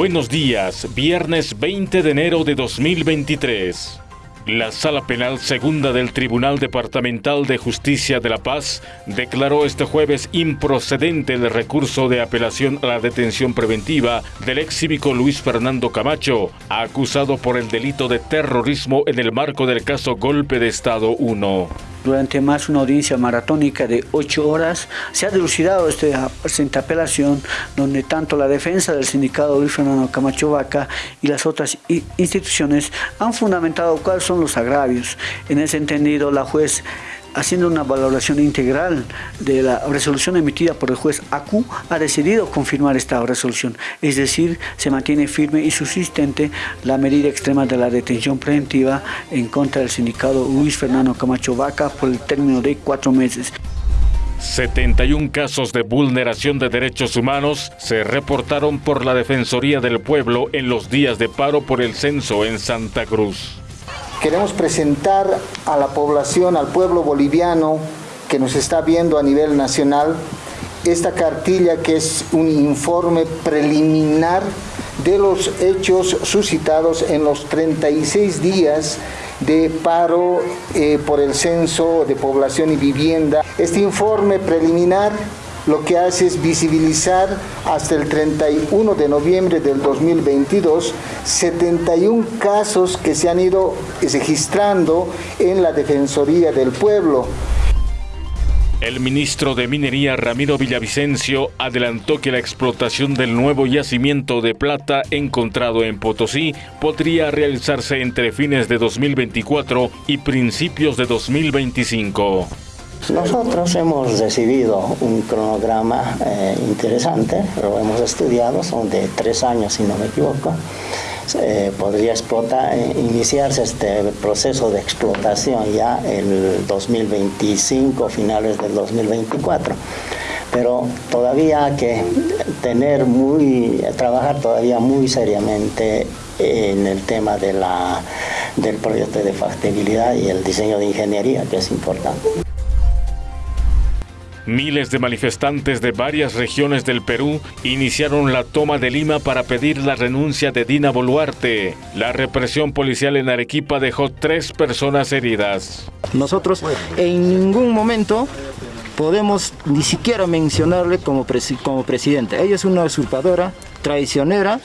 Buenos días, viernes 20 de enero de 2023. La Sala Penal Segunda del Tribunal Departamental de Justicia de La Paz declaró este jueves improcedente el recurso de apelación a la detención preventiva del ex cívico Luis Fernando Camacho, acusado por el delito de terrorismo en el marco del caso Golpe de Estado 1. Durante más una audiencia maratónica de ocho horas se ha dilucidado esta presente apelación donde tanto la defensa del sindicato Luis Fernando Camacho Vaca y las otras instituciones han fundamentado cuáles son los agravios. En ese entendido la juez haciendo una valoración integral de la resolución emitida por el juez ACU, ha decidido confirmar esta resolución. Es decir, se mantiene firme y subsistente la medida extrema de la detención preventiva en contra del sindicato Luis Fernando Camacho Vaca por el término de cuatro meses. 71 casos de vulneración de derechos humanos se reportaron por la Defensoría del Pueblo en los días de paro por el censo en Santa Cruz. Queremos presentar a la población, al pueblo boliviano que nos está viendo a nivel nacional, esta cartilla que es un informe preliminar de los hechos suscitados en los 36 días de paro eh, por el censo de población y vivienda. Este informe preliminar lo que hace es visibilizar hasta el 31 de noviembre del 2022 71 casos que se han ido registrando en la Defensoría del Pueblo. El ministro de Minería Ramiro Villavicencio adelantó que la explotación del nuevo yacimiento de plata encontrado en Potosí podría realizarse entre fines de 2024 y principios de 2025. Nosotros hemos recibido un cronograma eh, interesante, lo hemos estudiado, son de tres años si no me equivoco. Eh, podría explotar, eh, iniciarse este proceso de explotación ya el 2025, finales del 2024 pero todavía hay que tener muy, trabajar todavía muy seriamente en el tema de la, del proyecto de factibilidad y el diseño de ingeniería, que es importante. Miles de manifestantes de varias regiones del Perú iniciaron la toma de Lima para pedir la renuncia de Dina Boluarte. La represión policial en Arequipa dejó tres personas heridas. Nosotros en ningún momento podemos ni siquiera mencionarle como, como presidente. Ella es una usurpadora, traicionera,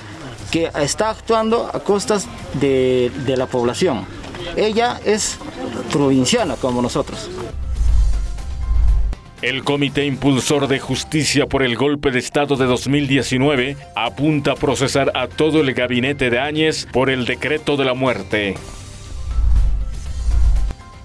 que está actuando a costas de, de la población. Ella es provinciana como nosotros. El Comité Impulsor de Justicia por el Golpe de Estado de 2019 apunta a procesar a todo el gabinete de Áñez por el decreto de la muerte.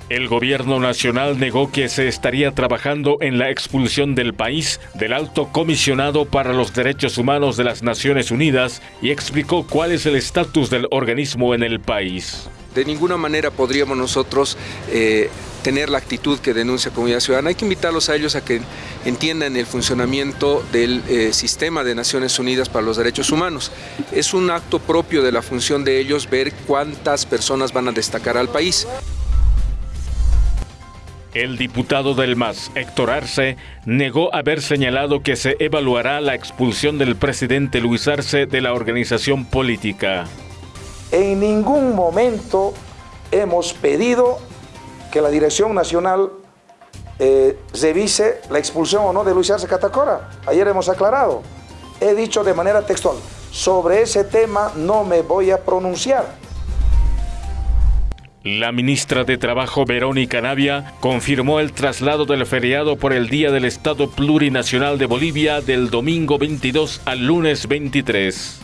El gobierno nacional negó que se estaría trabajando en la expulsión del país del alto comisionado para los derechos humanos de las Naciones Unidas y explicó cuál es el estatus del organismo en el país. De ninguna manera podríamos nosotros eh, tener la actitud que denuncia Comunidad Ciudadana. Hay que invitarlos a ellos a que entiendan el funcionamiento del eh, sistema de Naciones Unidas para los Derechos Humanos. Es un acto propio de la función de ellos ver cuántas personas van a destacar al país. El diputado del MAS, Héctor Arce, negó haber señalado que se evaluará la expulsión del presidente Luis Arce de la organización política. En ningún momento hemos pedido que la Dirección Nacional eh, revise la expulsión o no de Luis Arce Catacora. Ayer hemos aclarado. He dicho de manera textual, sobre ese tema no me voy a pronunciar. La ministra de Trabajo Verónica Navia confirmó el traslado del feriado por el Día del Estado Plurinacional de Bolivia del domingo 22 al lunes 23.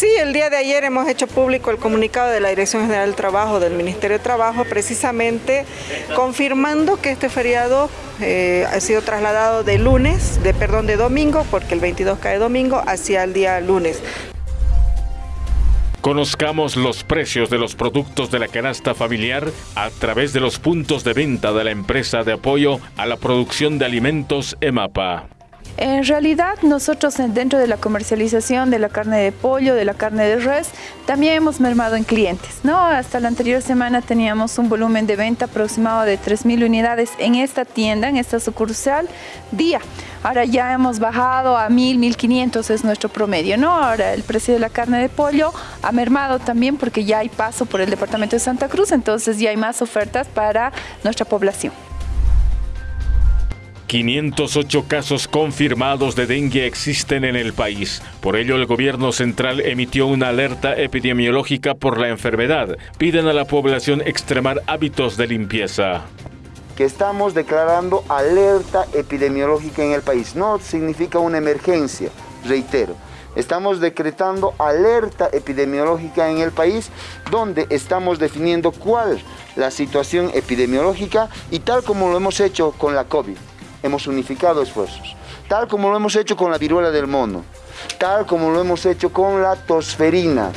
Sí, el día de ayer hemos hecho público el comunicado de la Dirección General del Trabajo del Ministerio de Trabajo, precisamente confirmando que este feriado eh, ha sido trasladado de lunes, de perdón, de domingo, porque el 22 cae domingo, hacia el día lunes. Conozcamos los precios de los productos de la canasta familiar a través de los puntos de venta de la empresa de apoyo a la producción de alimentos EMAPA. En realidad nosotros dentro de la comercialización de la carne de pollo, de la carne de res, también hemos mermado en clientes. ¿no? Hasta la anterior semana teníamos un volumen de venta aproximado de 3.000 unidades en esta tienda, en esta sucursal, día. Ahora ya hemos bajado a 1.000, 1.500 es nuestro promedio. ¿no? Ahora el precio de la carne de pollo ha mermado también porque ya hay paso por el departamento de Santa Cruz, entonces ya hay más ofertas para nuestra población. 508 casos confirmados de dengue existen en el país. Por ello, el gobierno central emitió una alerta epidemiológica por la enfermedad. Piden a la población extremar hábitos de limpieza. Que estamos declarando alerta epidemiológica en el país. No significa una emergencia, reitero. Estamos decretando alerta epidemiológica en el país donde estamos definiendo cuál la situación epidemiológica y tal como lo hemos hecho con la COVID hemos unificado esfuerzos, tal como lo hemos hecho con la viruela del mono, tal como lo hemos hecho con la tosferina,